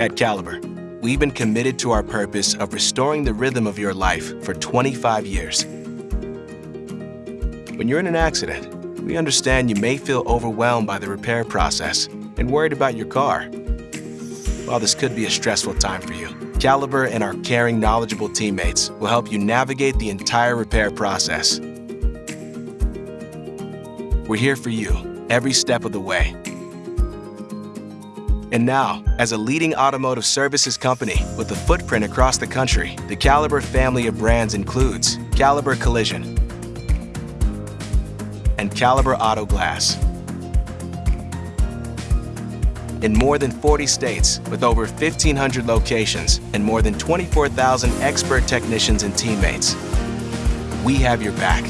At Caliber, we've been committed to our purpose of restoring the rhythm of your life for 25 years. When you're in an accident, we understand you may feel overwhelmed by the repair process and worried about your car. While this could be a stressful time for you, Caliber and our caring, knowledgeable teammates will help you navigate the entire repair process. We're here for you every step of the way. And now, as a leading automotive services company with a footprint across the country, the Caliber family of brands includes Caliber Collision and Caliber Auto Glass. In more than 40 states, with over 1,500 locations and more than 24,000 expert technicians and teammates, we have your back